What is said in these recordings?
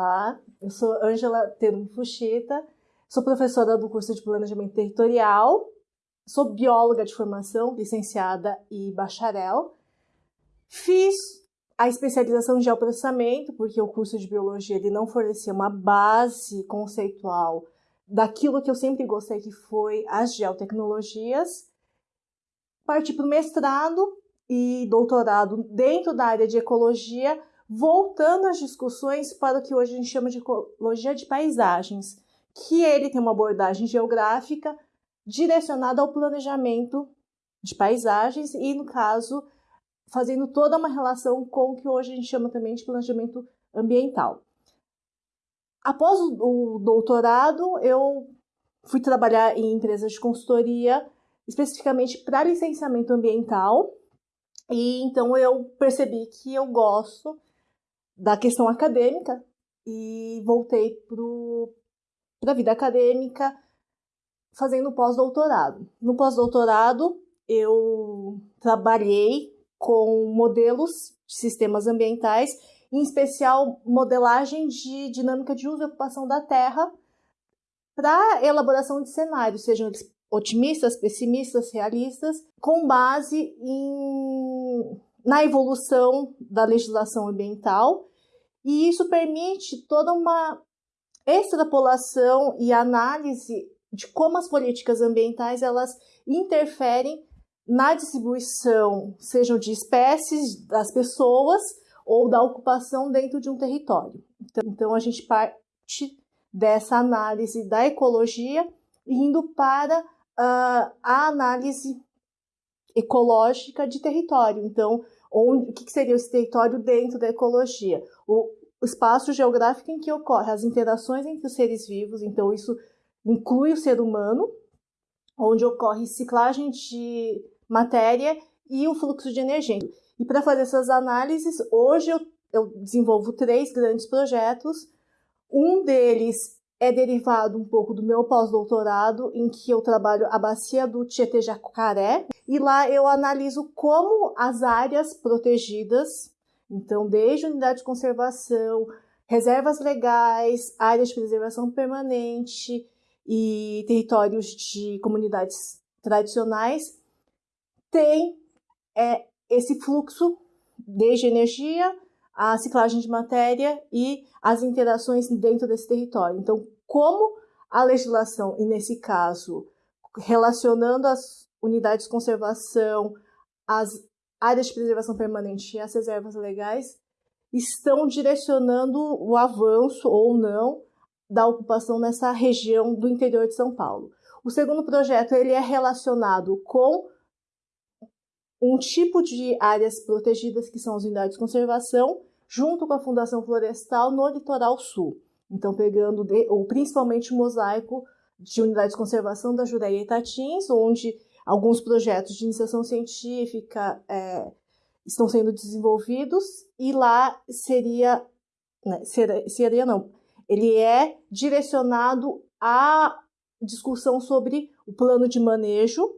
Olá, eu sou Ângela Terum Fuchita, sou professora do curso de Planejamento Territorial, sou bióloga de formação, licenciada e bacharel. Fiz a especialização em geoprocessamento, porque o curso de biologia ele não fornecia uma base conceitual daquilo que eu sempre gostei, que foi as geotecnologias. Parti para o mestrado e doutorado dentro da área de ecologia, voltando as discussões para o que hoje a gente chama de ecologia de paisagens, que ele tem uma abordagem geográfica direcionada ao planejamento de paisagens e, no caso, fazendo toda uma relação com o que hoje a gente chama também de planejamento ambiental. Após o doutorado, eu fui trabalhar em empresas de consultoria, especificamente para licenciamento ambiental, e então eu percebi que eu gosto da questão acadêmica e voltei para a vida acadêmica fazendo pós-doutorado. No pós-doutorado, eu trabalhei com modelos de sistemas ambientais, em especial modelagem de dinâmica de uso e ocupação da terra, para elaboração de cenários, sejam eles otimistas, pessimistas, realistas, com base em, na evolução da legislação ambiental e isso permite toda uma extrapolação e análise de como as políticas ambientais elas interferem na distribuição, sejam de espécies das pessoas ou da ocupação dentro de um território. Então, então a gente parte dessa análise da ecologia indo para uh, a análise ecológica de território. Então, onde, o que seria esse território dentro da ecologia? O, espaço geográfico em que ocorre as interações entre os seres vivos, então isso inclui o ser humano, onde ocorre ciclagem de matéria e o fluxo de energia. E para fazer essas análises, hoje eu, eu desenvolvo três grandes projetos. Um deles é derivado um pouco do meu pós-doutorado, em que eu trabalho a bacia do Tietê-Jacaré, e lá eu analiso como as áreas protegidas então, desde unidade de conservação, reservas legais, áreas de preservação permanente e territórios de comunidades tradicionais, tem é, esse fluxo desde energia, a ciclagem de matéria e as interações dentro desse território. Então, como a legislação, e nesse caso, relacionando as unidades de conservação, as áreas de preservação permanente e as reservas legais estão direcionando o avanço ou não da ocupação nessa região do interior de São Paulo. O segundo projeto ele é relacionado com um tipo de áreas protegidas que são as unidades de conservação, junto com a Fundação Florestal no litoral sul. Então, pegando de, ou principalmente o mosaico de unidades de conservação da Jureia e Tatins, onde Alguns projetos de iniciação científica é, estão sendo desenvolvidos e lá seria, né, seria, seria não, ele é direcionado à discussão sobre o plano de manejo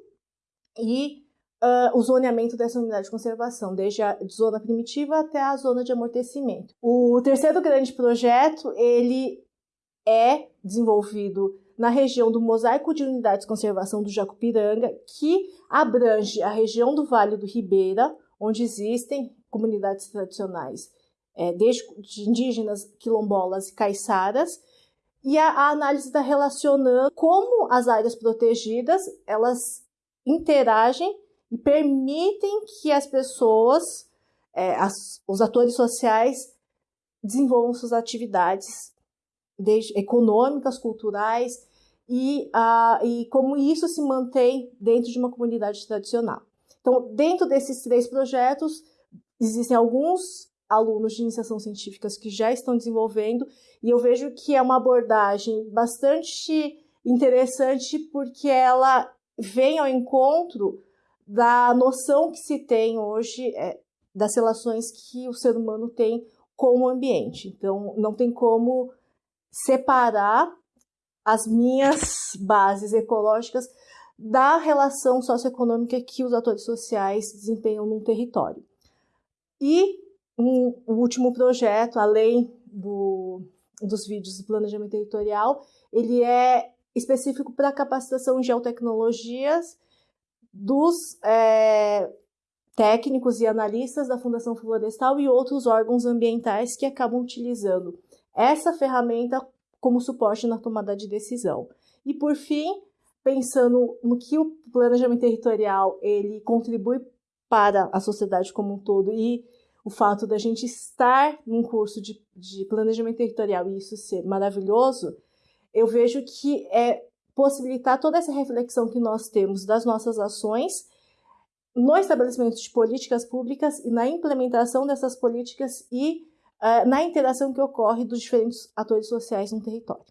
e uh, o zoneamento dessa unidade de conservação, desde a zona primitiva até a zona de amortecimento. O terceiro grande projeto, ele é desenvolvido na região do Mosaico de Unidades de Conservação do Jacupiranga, que abrange a região do Vale do Ribeira, onde existem comunidades tradicionais, é, desde de indígenas, quilombolas e caiçaras, e a, a análise está relacionando como as áreas protegidas elas interagem e permitem que as pessoas, é, as, os atores sociais, desenvolvam suas atividades desde, econômicas, culturais e, e como isso se mantém dentro de uma comunidade tradicional. Então, dentro desses três projetos, existem alguns alunos de iniciação científicas que já estão desenvolvendo, e eu vejo que é uma abordagem bastante interessante porque ela vem ao encontro da noção que se tem hoje é, das relações que o ser humano tem com o ambiente. Então, não tem como separar as minhas bases ecológicas da relação socioeconômica que os atores sociais desempenham num território. E um, o último projeto, além do, dos vídeos do planejamento territorial, ele é específico para capacitação em geotecnologias dos é, técnicos e analistas da Fundação Florestal e outros órgãos ambientais que acabam utilizando essa ferramenta como suporte na tomada de decisão. E por fim, pensando no que o planejamento territorial ele contribui para a sociedade como um todo e o fato da gente estar num curso de, de planejamento territorial e isso ser maravilhoso, eu vejo que é possibilitar toda essa reflexão que nós temos das nossas ações no estabelecimento de políticas públicas e na implementação dessas políticas e uh, na interação que ocorre dos diferentes atores sociais no território.